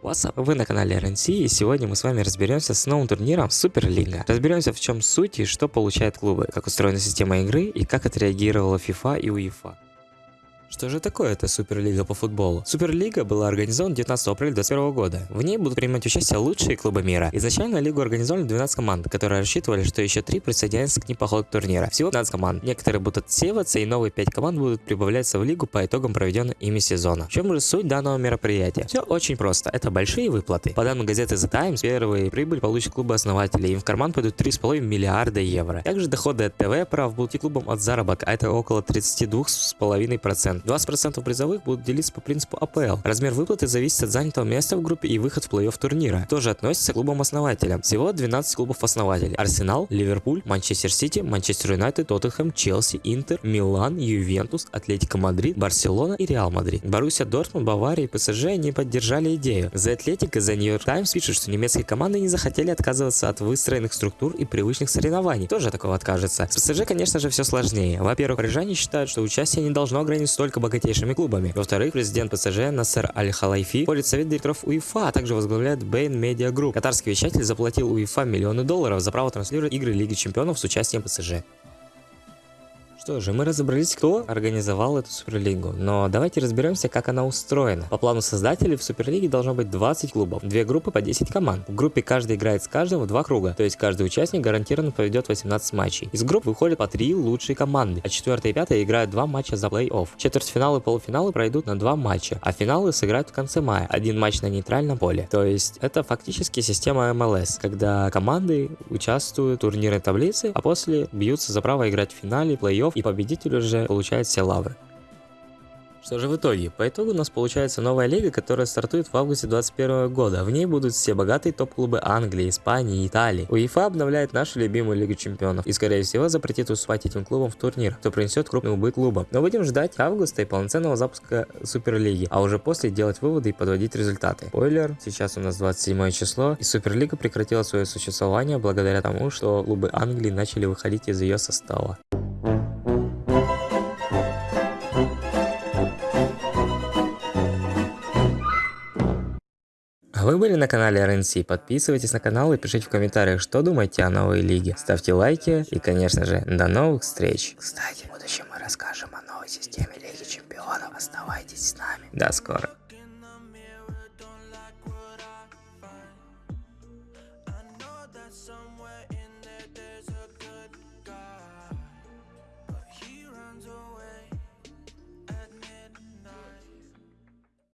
What's up? Вы на канале RNC и сегодня мы с вами разберемся с новым турниром Суперлига. Разберемся в чем суть и что получают клубы, как устроена система игры и как отреагировала FIFA и UEFA. Что же такое эта Суперлига по футболу? Суперлига была организована 19 апреля 2021 года. В ней будут принимать участие лучшие клубы мира. Изначально лигу организовали 12 команд, которые рассчитывали, что еще 3 присоединятся к ним по ходу турнира. Всего 15 команд. Некоторые будут отсеиваться и новые 5 команд будут прибавляться в лигу по итогам проведенного ими сезона. В чем же суть данного мероприятия? Все очень просто. Это большие выплаты. По данным газеты The Times, первые прибыль получат клубы основатели. Им в карман пойдут 3,5 миллиарда евро. Также доходы от ТВ прав будут и клубам от заработка, а это около 32,5%. 20% призовых будут делиться по принципу АПЛ. Размер выплаты зависит от занятого места в группе и выход в плей-офф турнира. Тоже относится к клубам-основателям. Всего 12 клубов-основателей. Арсенал, Ливерпуль, Манчестер Сити, Манчестер Юнайтед, Тоттенхэм, Челси, Интер, Милан, Ювентус, Атлетико Мадрид, Барселона и Реал Мадрид. Боруссия Дортмунд, Бавария и ПСЖ не поддержали идею. The Athletic York Times пишут, что немецкие команды не захотели отказываться от выстроенных структур и привычных соревнований. Тоже такого откажется. С ПСЖ, конечно же, все сложнее. Во-первых, парижане считают, что участие не должно ограничиться только богатейшими клубами. Во-вторых, президент ПСЖ Насер Аль-Халайфи входит в совет директоров УЕФА, а также возглавляет beIN Media Group. Катарский вещатель заплатил УЕФА миллионы долларов за право транслировать игры Лиги Чемпионов с участием ПСЖ. Что же, мы разобрались, кто организовал эту Суперлигу, но давайте разберемся, как она устроена. По плану создателей в Суперлиге должно быть 20 клубов, две группы по 10 команд. В группе каждый играет с каждым в два круга, то есть каждый участник гарантированно проведет 18 матчей. Из групп выходят по 3 лучшие команды, а 4 и 5 играют 2 матча за плей-офф. Четвертьфиналы и полуфиналы пройдут на 2 матча, а финалы сыграют в конце мая, один матч на нейтральном поле. То есть это фактически система МЛС, когда команды участвуют в турнирной таблице, а после бьются за право играть в финале, плей-офф и победитель уже получает все лавры. Что же в итоге? По итогу у нас получается новая лига, которая стартует в августе 2021 года. В ней будут все богатые топ-клубы Англии, Испании и Италии. УЕФА обновляет нашу любимую Лигу Чемпионов и скорее всего запретит уступать этим клубам в турнир, что принесет крупный убыток клубам. Но будем ждать августа и полноценного запуска Суперлиги, а уже после делать выводы и подводить результаты. Спойлер, сейчас у нас 27 число и Суперлига прекратила свое существование благодаря тому, что клубы Англии начали выходить из ее состава. А вы были на канале РНС, подписывайтесь на канал и пишите в комментариях, что думаете о новой лиге. Ставьте лайки и, конечно же, до новых встреч. Кстати, в будущем мы расскажем о новой системе Лиги Чемпионов. Оставайтесь с нами. До скорого. someone